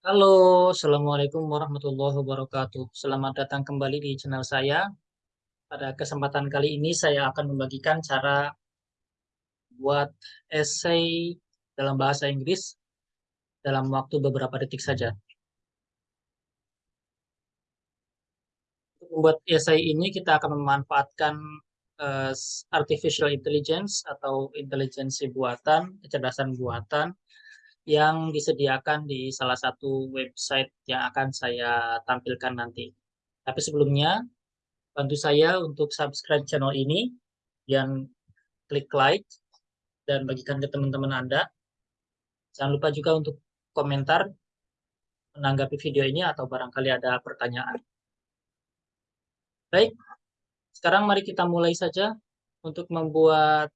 Halo, Assalamualaikum warahmatullahi wabarakatuh. Selamat datang kembali di channel saya. Pada kesempatan kali ini saya akan membagikan cara buat essay dalam bahasa Inggris dalam waktu beberapa detik saja. Untuk membuat essay ini kita akan memanfaatkan uh, artificial intelligence atau intelijensi buatan, kecerdasan buatan yang disediakan di salah satu website yang akan saya tampilkan nanti. Tapi sebelumnya, bantu saya untuk subscribe channel ini, dan klik like, dan bagikan ke teman-teman Anda. Jangan lupa juga untuk komentar, menanggapi video ini, atau barangkali ada pertanyaan. Baik, sekarang mari kita mulai saja untuk membuat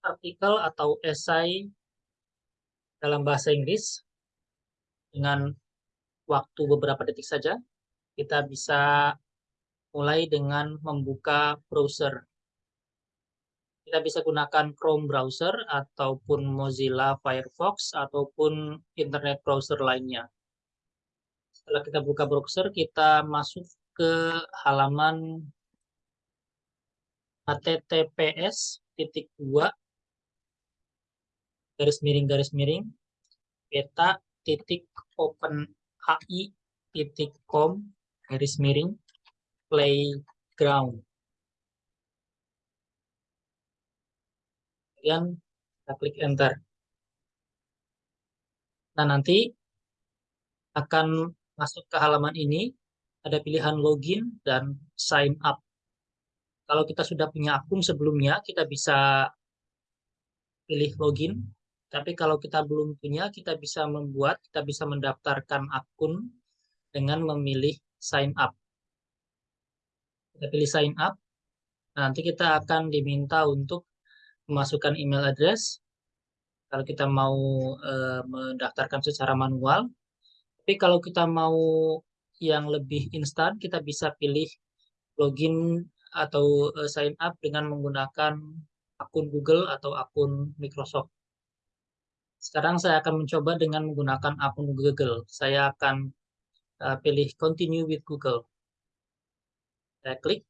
artikel atau esai dalam bahasa Inggris dengan waktu beberapa detik saja. Kita bisa mulai dengan membuka browser. Kita bisa gunakan Chrome browser ataupun Mozilla Firefox ataupun internet browser lainnya. Setelah kita buka browser, kita masuk ke halaman https titik dua garis miring garis miring beta titik open hi titik com garis miring playground. Kemudian kita klik enter. Nah nanti akan masuk ke halaman ini ada pilihan login dan sign up. Kalau kita sudah punya akun sebelumnya kita bisa pilih login tapi kalau kita belum punya, kita bisa membuat, kita bisa mendaftarkan akun dengan memilih sign up. Kita pilih sign up, nanti kita akan diminta untuk memasukkan email address. Kalau kita mau e, mendaftarkan secara manual, tapi kalau kita mau yang lebih instan, kita bisa pilih login atau e, sign up dengan menggunakan akun Google atau akun Microsoft. Sekarang saya akan mencoba dengan menggunakan akun Google. Saya akan uh, pilih Continue with Google. Saya klik.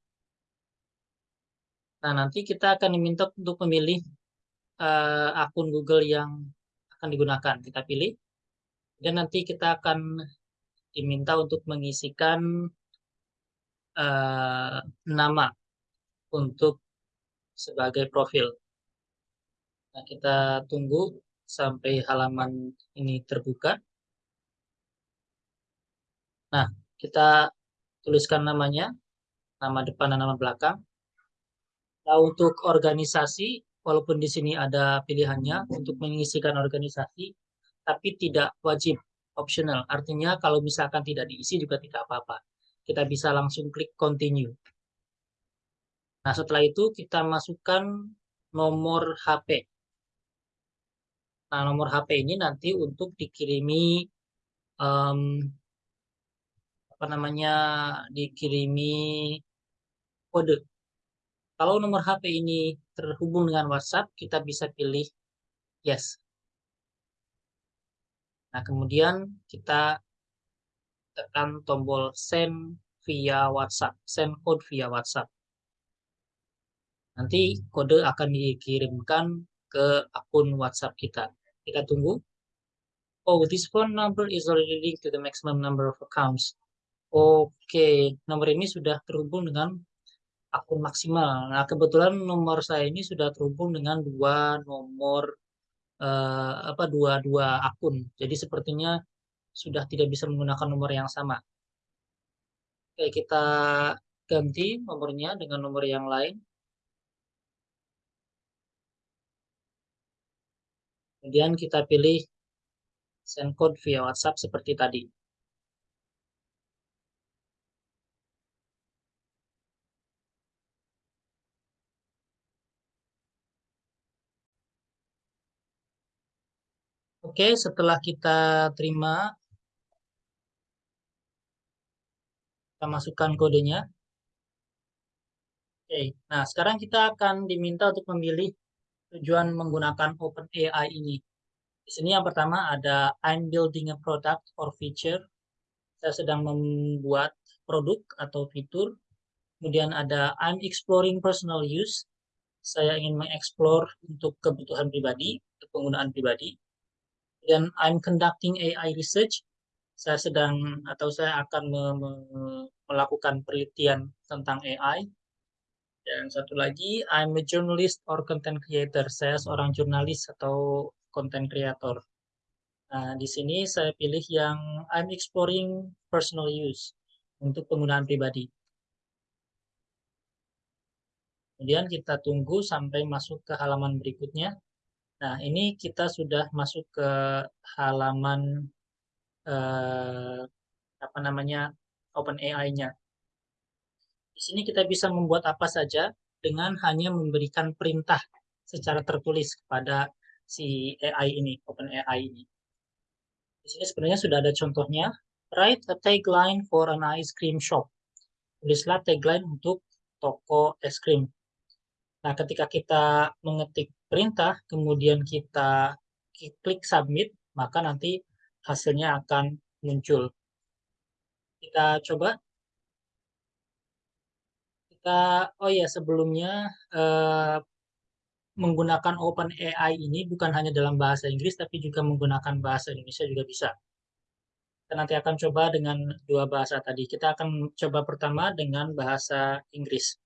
Nah, nanti kita akan diminta untuk memilih uh, akun Google yang akan digunakan. Kita pilih. Dan nanti kita akan diminta untuk mengisikan uh, nama untuk sebagai profil. Nah, kita tunggu sampai halaman ini terbuka. Nah, kita tuliskan namanya, nama depan dan nama belakang. Nah, untuk organisasi, walaupun di sini ada pilihannya untuk mengisikan organisasi, tapi tidak wajib, optional. Artinya kalau misalkan tidak diisi juga tidak apa-apa. Kita bisa langsung klik continue. Nah, setelah itu kita masukkan nomor HP. Nah, nomor HP ini nanti untuk dikirimi um, apa namanya dikirimi kode. Kalau nomor HP ini terhubung dengan WhatsApp, kita bisa pilih yes. Nah, kemudian kita tekan tombol send via WhatsApp, send code via WhatsApp. Nanti kode akan dikirimkan ke akun WhatsApp kita. Kita tunggu. Oh, this phone number is already linked to the maximum number of accounts. Oke, okay. nomor ini sudah terhubung dengan akun maksimal. Nah, kebetulan nomor saya ini sudah terhubung dengan dua nomor uh, apa dua dua akun. Jadi sepertinya sudah tidak bisa menggunakan nomor yang sama. Oke, kita ganti nomornya dengan nomor yang lain. Kemudian kita pilih send code via WhatsApp seperti tadi. Oke, setelah kita terima, kita masukkan kodenya. Oke, nah sekarang kita akan diminta untuk memilih tujuan menggunakan OpenAI ini. Di sini yang pertama ada I'm building a product or feature. Saya sedang membuat produk atau fitur. Kemudian ada I'm exploring personal use. Saya ingin mengeksplor untuk kebutuhan pribadi, penggunaan pribadi. Dan I'm conducting AI research. Saya sedang atau saya akan me me melakukan penelitian tentang AI. Dan satu lagi, I'm a journalist or content creator. Saya seorang jurnalis atau content creator. Nah, di sini saya pilih yang I'm exploring personal use untuk penggunaan pribadi. Kemudian kita tunggu sampai masuk ke halaman berikutnya. Nah, ini kita sudah masuk ke halaman eh, apa namanya OpenAI-nya. Di sini kita bisa membuat apa saja dengan hanya memberikan perintah secara tertulis kepada si AI ini, OpenAI ini. Di sini sebenarnya sudah ada contohnya. Write a tagline for an ice cream shop. Tulislah tagline untuk toko es krim. Nah, ketika kita mengetik perintah, kemudian kita klik submit, maka nanti hasilnya akan muncul. Kita coba. Kita, oh ya sebelumnya eh, menggunakan OpenAI ini bukan hanya dalam bahasa Inggris, tapi juga menggunakan bahasa Indonesia juga bisa. Kita nanti akan coba dengan dua bahasa tadi. Kita akan coba pertama dengan bahasa Inggris.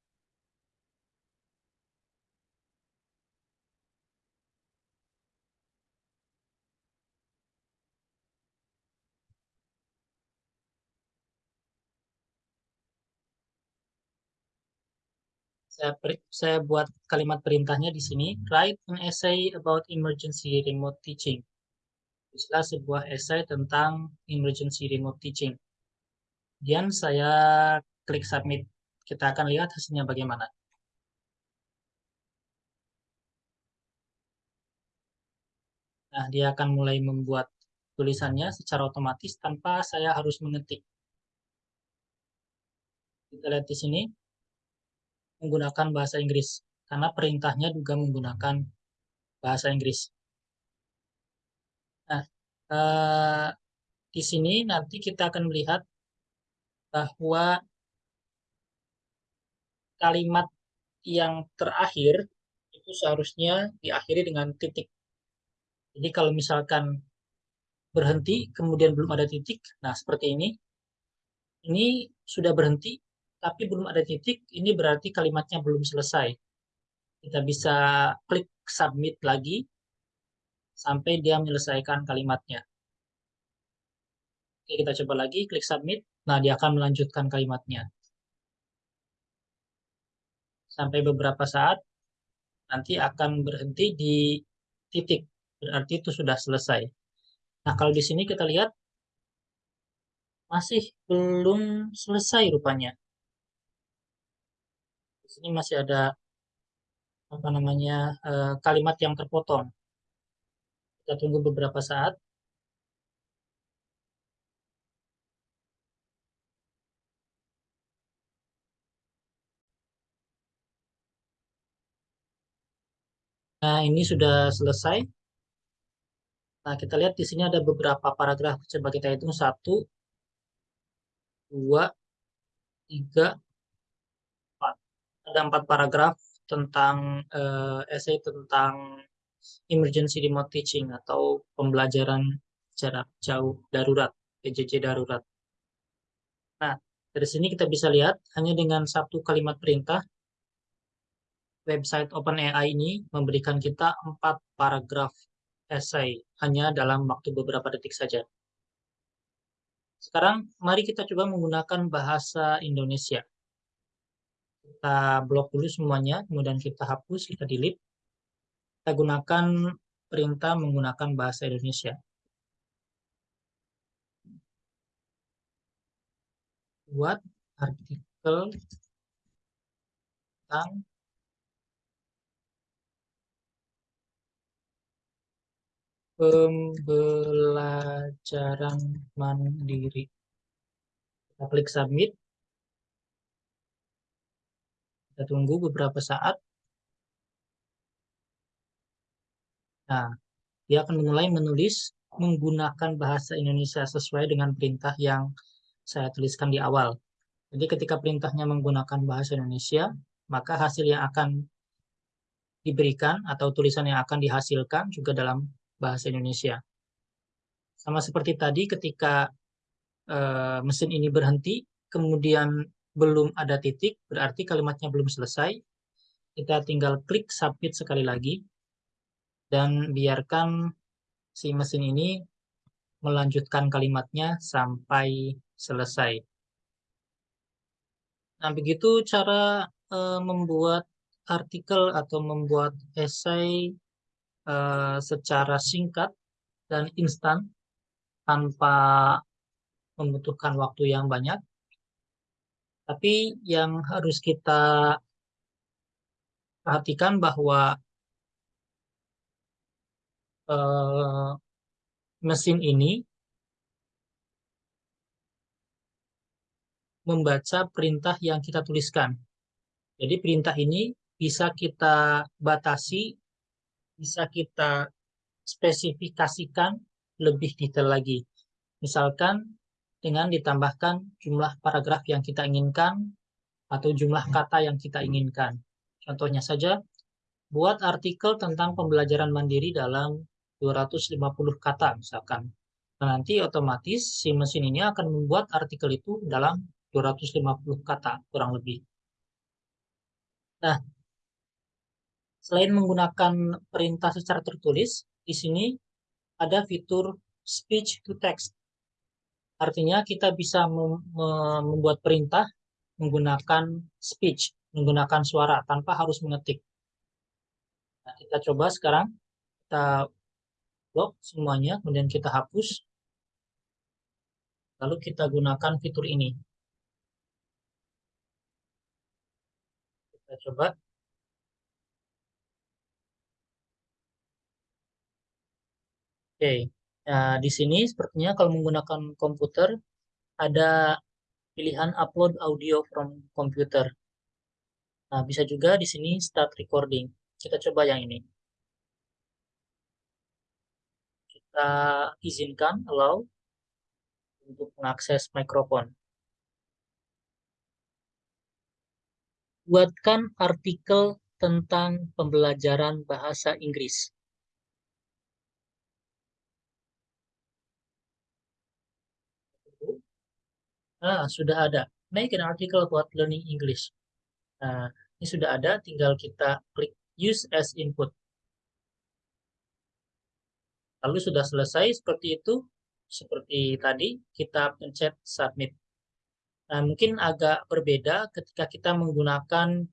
Saya, saya buat kalimat perintahnya di sini. Write an essay about emergency remote teaching. Tulislah sebuah essay tentang emergency remote teaching. Kemudian saya klik submit. Kita akan lihat hasilnya bagaimana. Nah, dia akan mulai membuat tulisannya secara otomatis tanpa saya harus mengetik. Kita lihat di sini menggunakan bahasa Inggris karena perintahnya juga menggunakan bahasa Inggris. Nah, eh, di sini nanti kita akan melihat bahwa kalimat yang terakhir itu seharusnya diakhiri dengan titik. Jadi kalau misalkan berhenti kemudian belum ada titik, nah seperti ini, ini sudah berhenti tapi belum ada titik, ini berarti kalimatnya belum selesai. Kita bisa klik submit lagi sampai dia menyelesaikan kalimatnya. Oke, kita coba lagi, klik submit. Nah, dia akan melanjutkan kalimatnya. Sampai beberapa saat, nanti akan berhenti di titik. Berarti itu sudah selesai. Nah, kalau di sini kita lihat, masih belum selesai rupanya sini masih ada apa namanya uh, kalimat yang terpotong. Kita tunggu beberapa saat. Nah, ini sudah selesai. Nah, kita lihat di sini ada beberapa paragraf. Coba kita hitung. Satu, dua, tiga, ada empat paragraf tentang uh, essay tentang emergency remote teaching atau pembelajaran jarak jauh darurat, PJJ darurat. Nah, dari sini kita bisa lihat hanya dengan satu kalimat perintah website OpenAI ini memberikan kita empat paragraf essay hanya dalam waktu beberapa detik saja. Sekarang mari kita coba menggunakan bahasa Indonesia kita blok dulu semuanya, kemudian kita hapus, kita delete. Kita gunakan perintah menggunakan bahasa Indonesia. Buat artikel tentang pembelajaran mandiri. Kita klik submit. Kita tunggu beberapa saat. Nah, dia akan mulai menulis menggunakan bahasa Indonesia sesuai dengan perintah yang saya tuliskan di awal. Jadi ketika perintahnya menggunakan bahasa Indonesia, maka hasil yang akan diberikan atau tulisan yang akan dihasilkan juga dalam bahasa Indonesia. Sama seperti tadi ketika uh, mesin ini berhenti, kemudian belum ada titik, berarti kalimatnya belum selesai. Kita tinggal klik submit sekali lagi, dan biarkan si mesin ini melanjutkan kalimatnya sampai selesai. Nah, begitu cara uh, membuat artikel atau membuat esai uh, secara singkat dan instan tanpa membutuhkan waktu yang banyak. Tapi yang harus kita perhatikan bahwa uh, mesin ini membaca perintah yang kita tuliskan. Jadi perintah ini bisa kita batasi, bisa kita spesifikasikan lebih detail lagi. Misalkan dengan ditambahkan jumlah paragraf yang kita inginkan atau jumlah kata yang kita inginkan. Contohnya saja, buat artikel tentang pembelajaran mandiri dalam 250 kata misalkan. Nah, nanti otomatis si mesin ini akan membuat artikel itu dalam 250 kata kurang lebih. Nah, Selain menggunakan perintah secara tertulis, di sini ada fitur speech to text. Artinya kita bisa membuat perintah menggunakan speech, menggunakan suara tanpa harus mengetik. Nah, kita coba sekarang, kita lock semuanya, kemudian kita hapus. Lalu kita gunakan fitur ini. Kita coba Oke, nah, di sini sepertinya kalau menggunakan komputer ada pilihan upload audio from computer. Nah, bisa juga di sini start recording. Kita coba yang ini. Kita izinkan allow untuk mengakses mikrofon. Buatkan artikel tentang pembelajaran bahasa Inggris. Ah, sudah ada. Make an article about learning English. Nah, ini sudah ada, tinggal kita klik use as input. Lalu sudah selesai seperti itu, seperti tadi, kita pencet submit. Nah, mungkin agak berbeda ketika kita menggunakan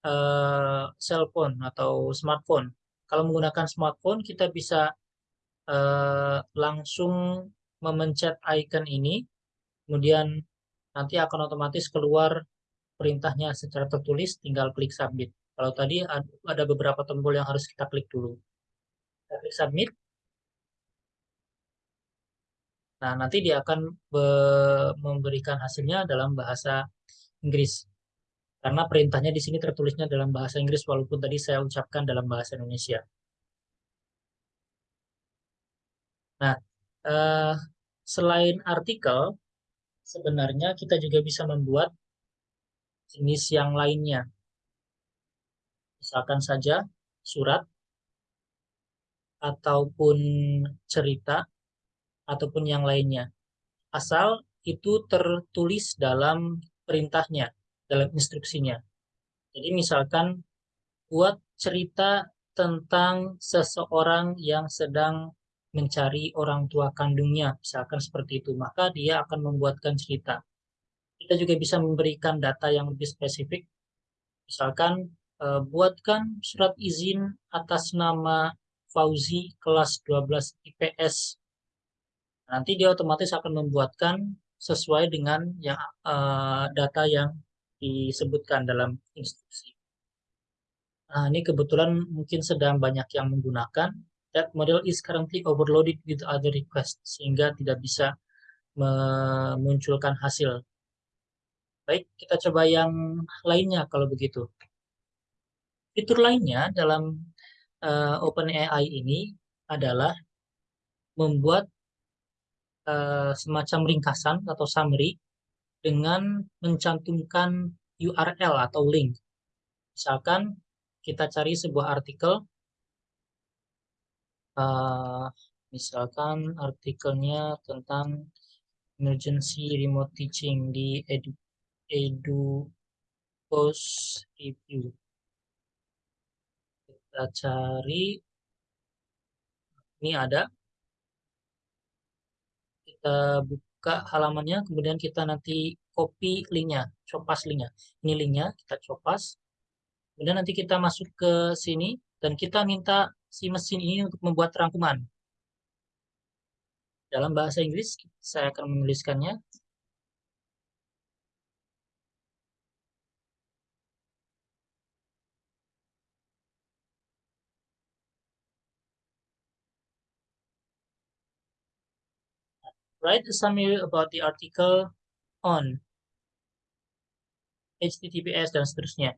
uh, cellphone atau smartphone. Kalau menggunakan smartphone, kita bisa uh, langsung memencet icon ini, kemudian nanti akan otomatis keluar perintahnya secara tertulis, tinggal klik submit. Kalau tadi ada beberapa tombol yang harus kita klik dulu. Kita klik submit. Nah, nanti dia akan memberikan hasilnya dalam bahasa Inggris. Karena perintahnya di sini tertulisnya dalam bahasa Inggris, walaupun tadi saya ucapkan dalam bahasa Indonesia. Nah, eh, selain artikel, sebenarnya kita juga bisa membuat jenis yang lainnya. Misalkan saja surat, ataupun cerita, ataupun yang lainnya. Asal itu tertulis dalam perintahnya, dalam instruksinya. Jadi misalkan buat cerita tentang seseorang yang sedang mencari orang tua kandungnya, misalkan seperti itu, maka dia akan membuatkan cerita. Kita juga bisa memberikan data yang lebih spesifik, misalkan eh, buatkan surat izin atas nama Fauzi kelas 12 IPS. Nanti dia otomatis akan membuatkan sesuai dengan yang uh, data yang disebutkan dalam instruksi. Nah, ini kebetulan mungkin sedang banyak yang menggunakan that model is currently overloaded with other requests sehingga tidak bisa memunculkan hasil. Baik, kita coba yang lainnya kalau begitu. Fitur lainnya dalam uh, OpenAI ini adalah membuat uh, semacam ringkasan atau summary dengan mencantumkan URL atau link. Misalkan kita cari sebuah artikel, uh, misalkan artikelnya tentang emergency remote teaching di edu, edu post review. Kita cari, ini ada, kita buka halamannya, kemudian kita nanti copy linknya, copas linknya. Ini linknya, kita copas. Kemudian nanti kita masuk ke sini, dan kita minta si mesin ini untuk membuat rangkuman. Dalam bahasa Inggris, saya akan menuliskannya. Write a summary about the article on HTTPS dan seterusnya.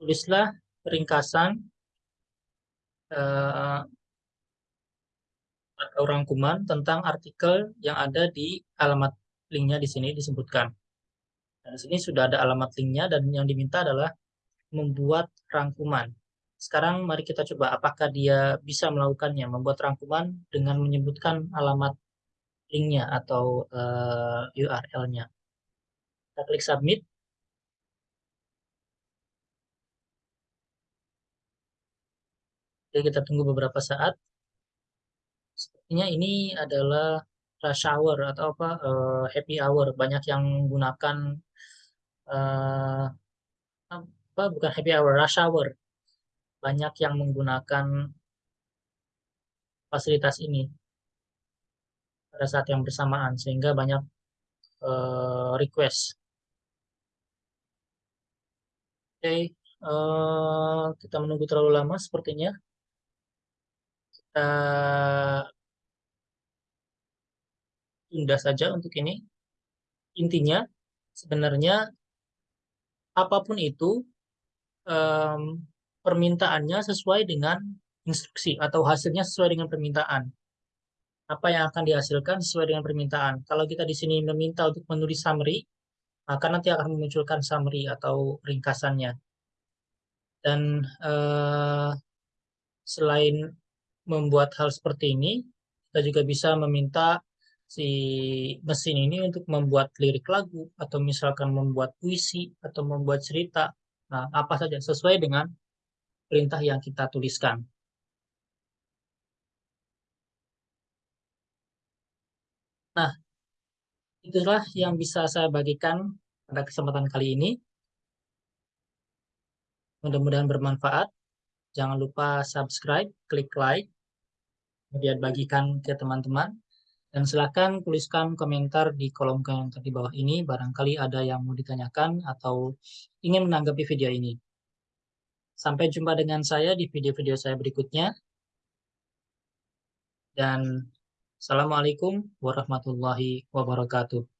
Tulislah ringkasan uh, atau rangkuman tentang artikel yang ada di alamat linknya di sini disebutkan. Dan di sini sudah ada alamat linknya dan yang diminta adalah membuat rangkuman. Sekarang mari kita coba apakah dia bisa melakukannya, membuat rangkuman dengan menyebutkan alamat linknya atau uh, eh, URL-nya. Kita klik submit. Jadi kita tunggu beberapa saat. Sepertinya ini adalah rush hour atau apa uh, happy hour. Banyak yang menggunakan uh, apa bukan happy hour, rush hour. Banyak yang menggunakan fasilitas ini pada saat yang bersamaan sehingga banyak uh, request. Oke, okay, uh, eh, kita menunggu terlalu lama sepertinya. Kita tunda saja untuk ini. Intinya sebenarnya apa pun itu um, permintaannya sesuai dengan instruksi atau hasilnya sesuai dengan permintaan apa yang akan dihasilkan sesuai dengan permintaan. Kalau kita di sini meminta untuk menulis summary, maka nanti akan memunculkan summary atau ringkasannya. Dan eh, selain membuat hal seperti ini, kita juga bisa meminta si mesin ini untuk membuat lirik lagu atau misalkan membuat puisi atau membuat cerita. Nah, apa saja sesuai dengan perintah yang kita tuliskan. Nah, itulah yang bisa saya bagikan pada kesempatan kali ini. Mudah-mudahan bermanfaat. Jangan lupa subscribe, klik like, kemudian bagikan ke teman-teman. Dan silakan tuliskan komentar di kolom komentar di bawah ini. Barangkali ada yang mau ditanyakan atau ingin menanggapi video ini. Sampai jumpa dengan saya di video-video saya berikutnya. Dan Assalamualaikum warahmatullahi wabarakatuh.